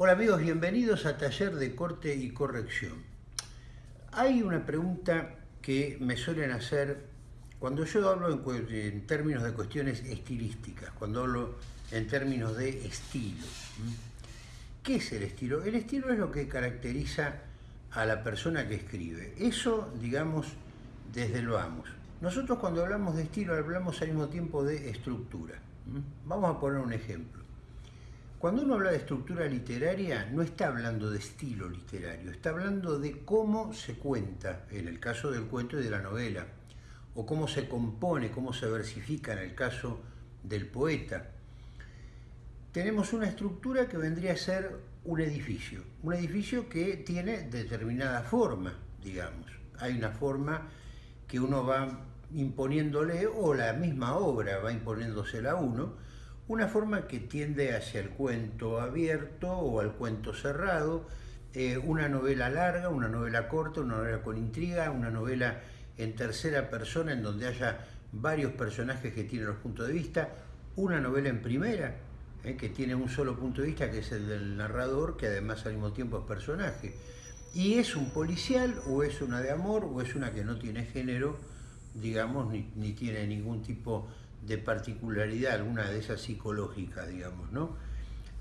Hola amigos, bienvenidos a Taller de Corte y Corrección. Hay una pregunta que me suelen hacer cuando yo hablo en, términos de cuestiones estilísticas, cuando hablo en términos de estilo. ¿Qué es el estilo? El estilo es lo que caracteriza a la persona que escribe. Eso, digamos, desde lo vamos. Nosotros cuando hablamos de estilo hablamos al mismo tiempo de estructura. Vamos a poner un ejemplo. Cuando uno habla de estructura literaria, no está hablando de estilo literario, está hablando de cómo se cuenta, en el caso del cuento y de la novela, o cómo se compone, cómo se versifica en el caso del poeta. Tenemos una estructura que vendría a ser un edificio, un edificio que tiene determinada forma, digamos. Hay una forma que uno va imponiéndole, o la misma obra va imponiéndosela a uno, una forma que tiende hacia el cuento abierto o al cuento cerrado, eh, una novela larga, una novela corta, una novela con intriga, una novela en tercera persona en donde haya varios personajes que tienen los puntos de vista, una novela en primera, eh, que tiene un solo punto de vista, que es el del narrador, que además al mismo tiempo es personaje. Y es un policial, o es una de amor, o es una que no tiene género, digamos, ni, ni tiene ningún tipo de particularidad, alguna de esas psicológicas, digamos, ¿no?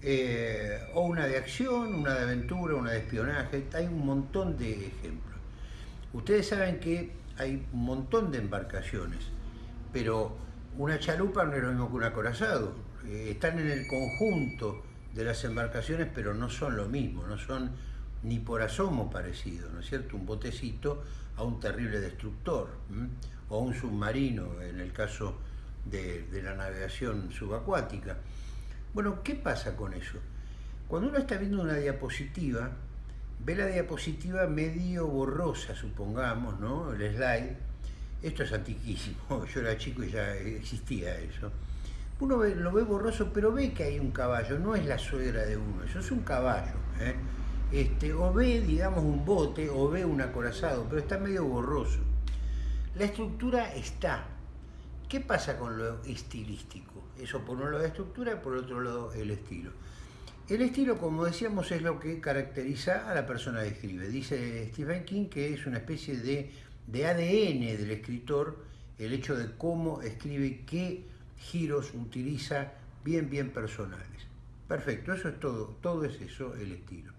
Eh, o una de acción, una de aventura, una de espionaje, hay un montón de ejemplos. Ustedes saben que hay un montón de embarcaciones, pero una chalupa no es lo mismo que un acorazado. Eh, están en el conjunto de las embarcaciones, pero no son lo mismo, no son ni por asomo parecidos, ¿no es cierto? Un botecito a un terrible destructor, o un submarino, en el caso de, la navegación subacuática. Bueno, ¿qué pasa con eso? Cuando uno está viendo una diapositiva, ve la diapositiva medio borrosa, supongamos, ¿no? El slide. Esto es antiquísimo, yo era chico y ya existía eso. Uno lo ve borroso, pero ve que hay un caballo, no es la suegra de uno, eso es un caballo. ¿eh? Este, o ve, digamos, un bote, o ve un acorazado, pero está medio borroso. La estructura está, ¿Qué pasa con lo estilístico? Eso por un lado la estructura y por otro lado el estilo. El estilo, como decíamos, es lo que caracteriza a la persona que escribe. Dice Stephen King que es una especie de, de ADN del escritor el hecho de cómo escribe, qué giros utiliza bien, bien personales. Perfecto, eso es todo, todo es eso, el estilo.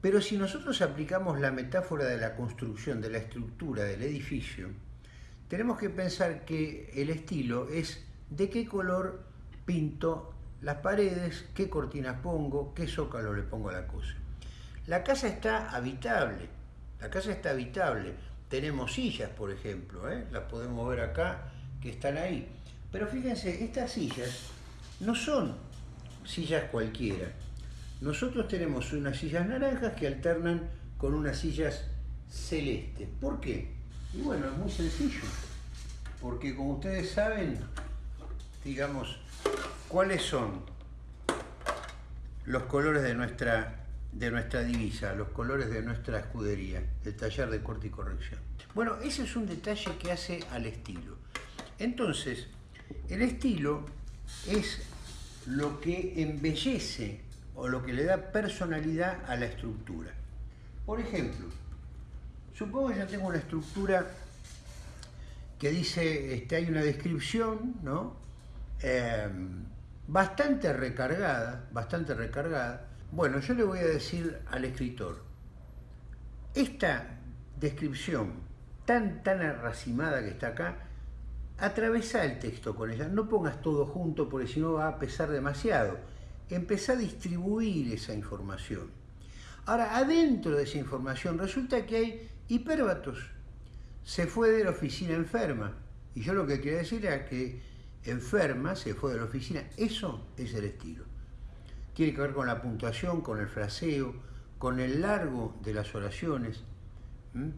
Pero si nosotros aplicamos la metáfora de la construcción, de la estructura del edificio, tenemos que pensar que el estilo es de qué color pinto las paredes, qué cortinas pongo, qué zócalo le pongo a la cosa. La casa está habitable, la casa está habitable. Tenemos sillas, por ejemplo, ¿eh? las podemos ver acá, que están ahí. Pero fíjense, estas sillas no son sillas cualquiera. Nosotros tenemos unas sillas naranjas que alternan con unas sillas celestes. ¿Por qué? Y bueno, es muy sencillo, porque como ustedes saben, digamos, ¿cuáles son los colores de nuestra, de nuestra divisa, los colores de nuestra escudería, el taller de corte y corrección? Bueno, ese es un detalle que hace al estilo. Entonces, el estilo es lo que embellece o lo que le da personalidad a la estructura. Por ejemplo, Supongo que ya tengo una estructura que dice, este, hay una descripción, ¿no? Em, bastante recargada, bastante recargada. Bueno, yo le voy a decir al escritor, esta descripción tan, tan arracimada que está acá, atravesa el texto con ella, no pongas todo junto porque si no va a pesar demasiado. Empezá a distribuir esa información. Ahora, adentro de esa información resulta que hay Hipérbatos se fue de la oficina enferma. Y yo lo que quería decir era que enferma se fue de la oficina. Eso es el estilo. Tiene que ver con la puntuación, con el fraseo, con el largo de las oraciones.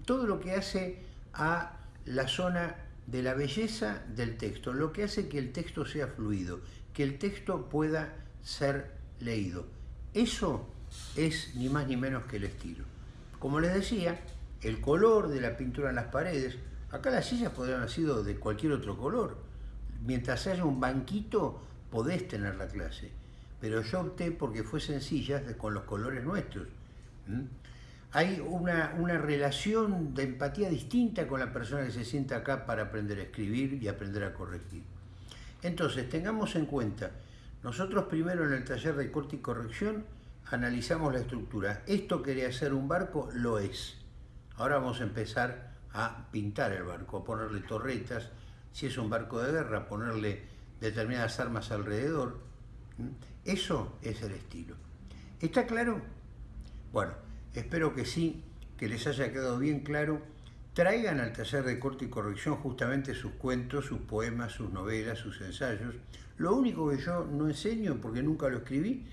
Todo lo que hace a la zona de la belleza del texto, lo que hace que el texto sea fluido, que el texto pueda ser leído. Eso es ni más ni menos que el estilo. Como les decía, el color de la pintura en las paredes. Acá las sillas podrían haber sido de cualquier otro color. Mientras haya un banquito, podés tener la clase. pero yo opté porque fue sencilla con los colores nuestros. Hay una, una relación de empatía distinta con la persona que se sienta acá para aprender a escribir y aprender a corregir. Entonces, tengamos en cuenta, nosotros primero en el taller de corte y corrección analizamos la estructura. ¿Esto quería ser un barco? Lo es. Ahora vamos a empezar a pintar el barco, a ponerle torretas, si es un barco de guerra, ponerle determinadas armas alrededor. Eso es el estilo. ¿Está claro? Bueno, espero que sí, que les haya quedado bien claro. Traigan al taller de corte y corrección justamente sus cuentos, sus poemas, sus novelas, sus ensayos. Lo único que yo no enseño, porque nunca lo escribí,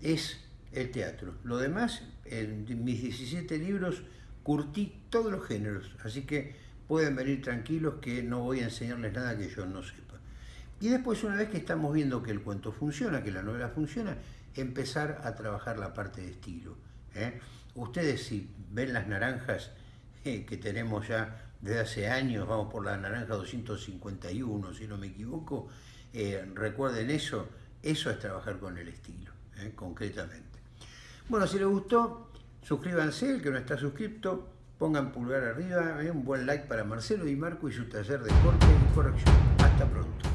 es el teatro. Lo demás, en mis 17 libros, curtí todos los géneros, así que pueden venir tranquilos que no voy a enseñarles nada que yo no sepa. Y después, una vez que estamos viendo que el cuento funciona, que la novela funciona, empezar a trabajar la parte de estilo. ¿eh? Ustedes si ven las naranjas eh, que tenemos ya desde hace años, vamos por la naranja 251, si no me equivoco, eh, recuerden eso, eso es trabajar con el estilo, concretamente. Bueno, si les gustó, suscríbanse, el que no está suscrito, pongan pulgar arriba, un buen like para Marcelo y Marco y su taller de corte y corrección. Hasta pronto.